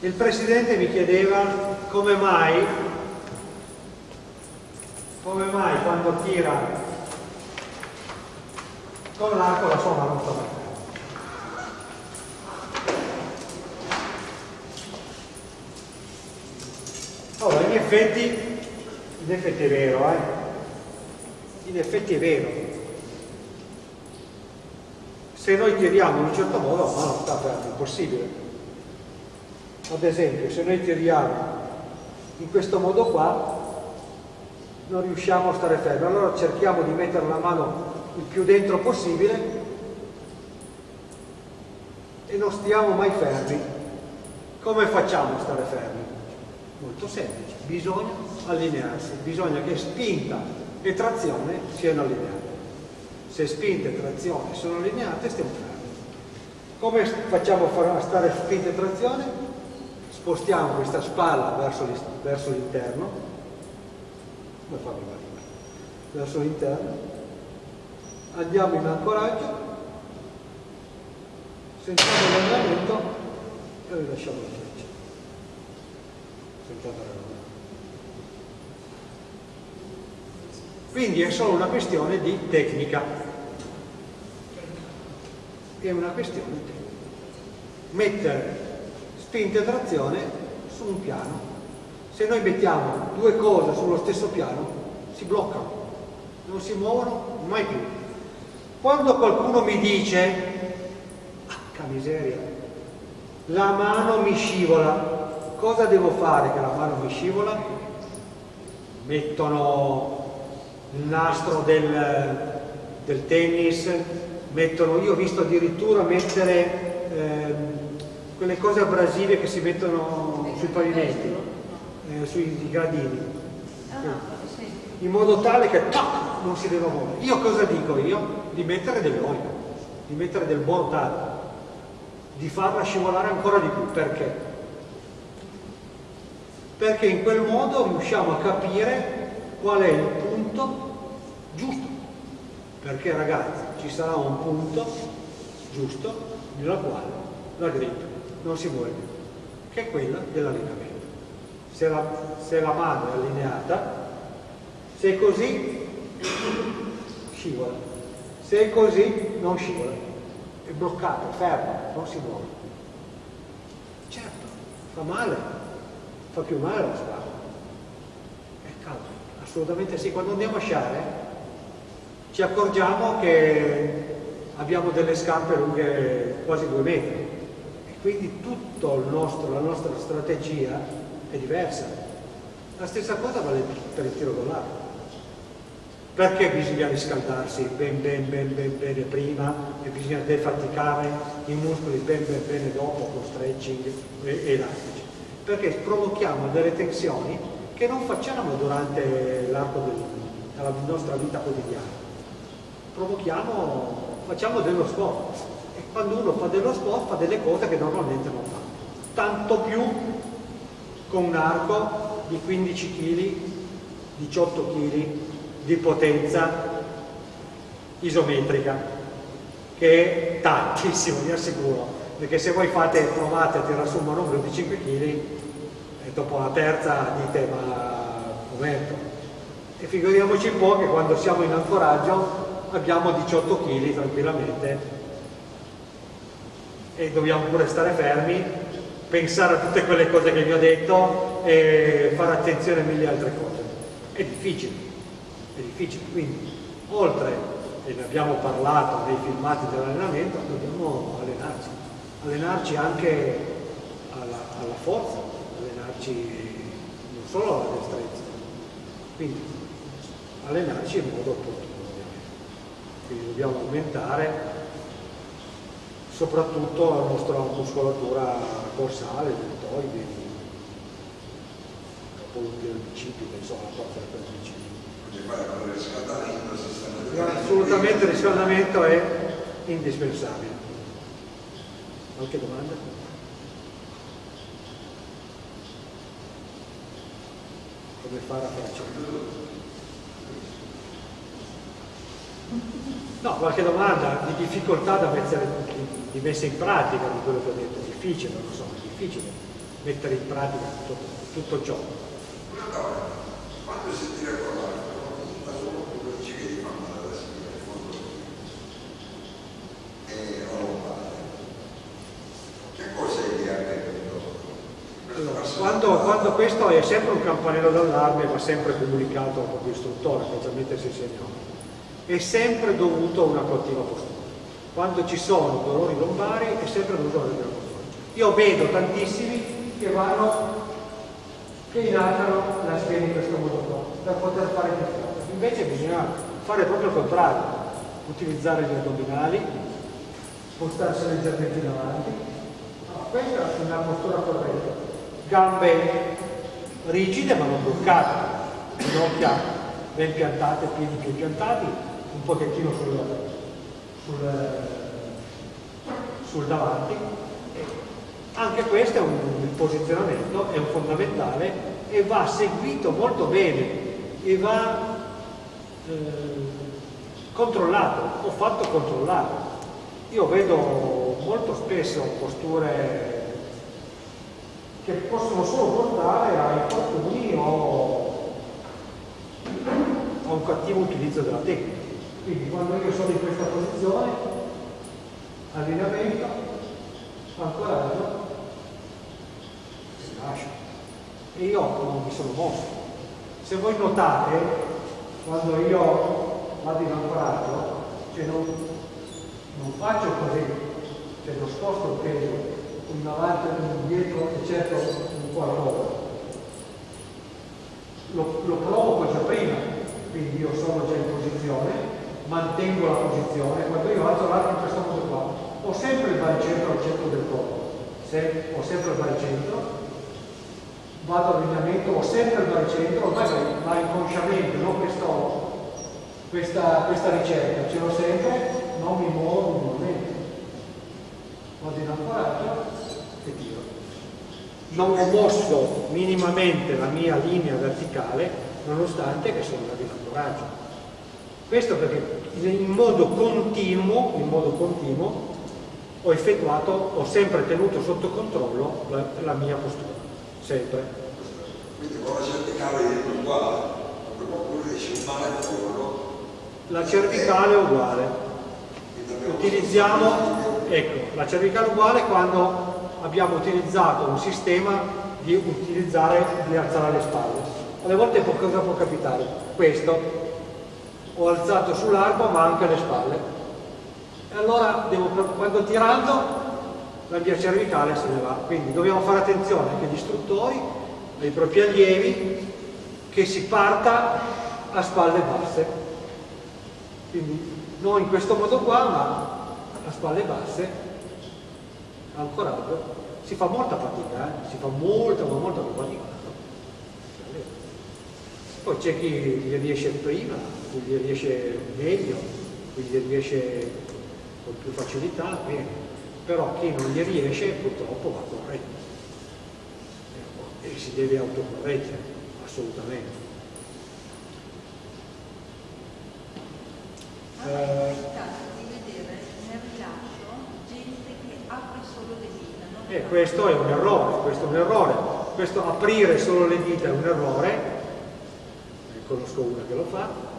Il Presidente mi chiedeva come mai, come mai quando tira con l'arco la non sta Allora, in effetti, in effetti è vero, eh? In effetti è vero. Se noi tiriamo in un certo modo, la mano è impossibile ad esempio se noi tiriamo in questo modo qua non riusciamo a stare fermi. Allora cerchiamo di mettere la mano il più dentro possibile e non stiamo mai fermi. Come facciamo a stare fermi? molto semplice. Bisogna allinearsi. Bisogna che spinta e trazione siano allineate. Se spinta e trazione sono allineate stiamo fermi. Come facciamo a stare spinta e trazione? Spostiamo questa spalla verso l'interno, come farlo verso l'interno, andiamo in ancoraggio, sentiamo l'allenamento e rilasciamo la freccia. Sentate l'allenamento. Quindi è solo una questione di tecnica. È una questione di tecnica. Mettere spinta e trazione su un piano. Se noi mettiamo due cose sullo stesso piano, si bloccano, non si muovono mai più. Quando qualcuno mi dice, ah, miseria, la mano mi scivola, cosa devo fare che la mano mi scivola? Mettono il nastro del, del tennis, mettono, io ho visto addirittura mettere eh, quelle cose abrasive che si mettono sui pavimenti, eh, sui gradini, in modo tale che tac, non si deve muovere. Io cosa dico io? Di mettere dell'olio, di mettere del bordato, di farla scivolare ancora di più. Perché? Perché in quel modo riusciamo a capire qual è il punto giusto. Perché ragazzi, ci sarà un punto giusto nella quale la grip non si muove più, che è quella dell'allineamento. Se la, se la mano è allineata, se è così, scivola. Se è così, non scivola. È bloccato, fermo, non si muove. Certo, fa male, fa più male la spalla. È caldo, assolutamente sì. Quando andiamo a sciare ci accorgiamo che abbiamo delle scarpe lunghe quasi due metri quindi tutta la nostra strategia è diversa. La stessa cosa vale per il tiro con l'arco. Perché bisogna riscaldarsi ben ben ben ben bene prima e bisogna defaticare i muscoli ben ben bene dopo con stretching e elastici? Perché provochiamo delle tensioni che non facciamo durante l'arco della nostra vita quotidiana. Provochiamo, facciamo dello sport quando uno fa dello sport fa delle cose che normalmente non fa. Tanto più con un arco di 15 kg, 18 kg di potenza isometrica, che è tantissimo, vi assicuro, perché se voi fate, provate a tirare su un manubrio di 5 kg, e dopo la terza dite ma momento. E figuriamoci un po' che quando siamo in ancoraggio abbiamo 18 kg tranquillamente e dobbiamo pure stare fermi, pensare a tutte quelle cose che vi ho detto e fare attenzione a mille altre cose. È difficile, è difficile, quindi oltre, e ne abbiamo parlato nei filmati dell'allenamento, dobbiamo allenarci, allenarci anche alla, alla forza, allenarci non solo alla destrezza, quindi allenarci in modo opportuno ovviamente. Quindi dobbiamo aumentare soprattutto la nostra muscolatura dorsale, deltoidi, capolutti del bicipite, insomma la forza del bicipite. Assolutamente il riscaldamento è indispensabile. Qualche domanda? Come fare a farci? No, qualche domanda di difficoltà da mettere, di, di messa in pratica di quello che ho detto, difficile, non lo so, è difficile. mettere in pratica tutto, tutto ciò. Quando si tira con l'altro, ma solo quello ci vedi male da scrivere, in fondo. Che cosa è che ha quando, quando, questo è sempre un campanello d'allarme va sempre comunicato al proprio istruttore, specialmente se segnato. È sempre dovuto a una cattiva postura. Quando ci sono dolori lombari è sempre dovuto a una cattiva postura. Io vedo tantissimi che vanno, che inalzano la schiena in questo modo qua, per poter fare più forza. Invece bisogna fare proprio il contrario, utilizzare gli addominali, spostarsi leggermente davanti. questa è una postura corretta gambe rigide ma non bloccate, ginocchia ben piantate, piedi più piantati, un pochettino sul, sul, sul davanti. Anche questo è un, il posizionamento, è un fondamentale e va seguito molto bene e va eh, controllato, ho fatto controllare. Io vedo molto spesso posture che possono solo portare a infortuni o a un cattivo utilizzo della tecnica. Quindi quando io sono in questa posizione, allineamento, ancoraggio, si lascia. E io non mi sono mosso. Se voi notate, quando io vado in ancoraggio, cioè non, non faccio così, cioè non sposto il peso in avanti e in indietro e certo un qualcosa. Lo, lo provo già prima, quindi io sono già in posizione, mantengo la posizione, quando io alzo l'arco in questo modo qua, ho sempre il baricentro al centro del corpo, Se, ho sempre il baricentro, vado all'allineamento, ho sempre il baricentro, ormai va inconsciamente, non questo, questa, questa ricerca, ce l'ho sempre, non mi muovo minimamente. Vado in ancoraggio, e tiro. Non ho mosso minimamente la mia linea verticale nonostante che sono in ancoraggio. Questo perché in modo continuo, in modo continuo ho effettuato, ho sempre tenuto sotto controllo la, la mia postura, sempre. Quindi con la cervicale è uguale, oppure riesce un male La cervicale è uguale. Utilizziamo, ecco, la cervicale è uguale quando abbiamo utilizzato un sistema di utilizzare, di alzare le spalle. Alle volte cosa può capitare? Questo, ho alzato sull'arco ma anche le spalle. E allora devo, quando tirando la mia cervicale se ne va. Quindi dobbiamo fare attenzione anche agli istruttori, ai propri allievi, che si parta a spalle basse. Quindi non in questo modo qua, ma a spalle basse ancoraggio, si fa molta fatica, eh? si fa molta, ma molta fatica. Poi c'è chi gli riesce prima, chi gli riesce meglio, chi gli riesce con più facilità, bene. però chi non gli riesce purtroppo va corretto e si deve autocorreggere, assolutamente. Eh, E questo è un errore, questo è un errore. Questo aprire solo le dita è un errore, conosco una che lo fa,